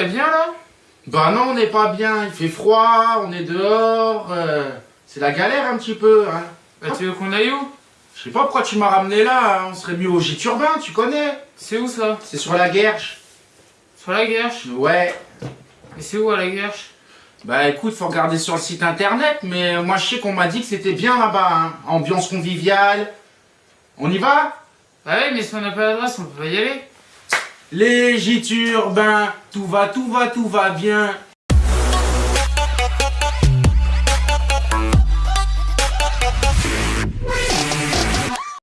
bien là? Bah non, on n'est pas bien, il fait froid, on est dehors, euh, c'est la galère un petit peu. Hein. Bah tu veux qu'on aille où? Je sais pas pourquoi tu m'as ramené là, hein, on serait mieux au gîte urbain, tu connais C'est où ça? C'est sur la Guerche. Sur la Guerche? Ouais. Et c'est où à la Guerche? Bah écoute, faut regarder sur le site internet, mais moi je sais qu'on m'a dit que c'était bien là-bas, hein. ambiance conviviale. On y va? Bah ouais, mais si on n'a pas l'adresse, on peut pas y aller. Les gîtes tout va, tout va, tout va bien.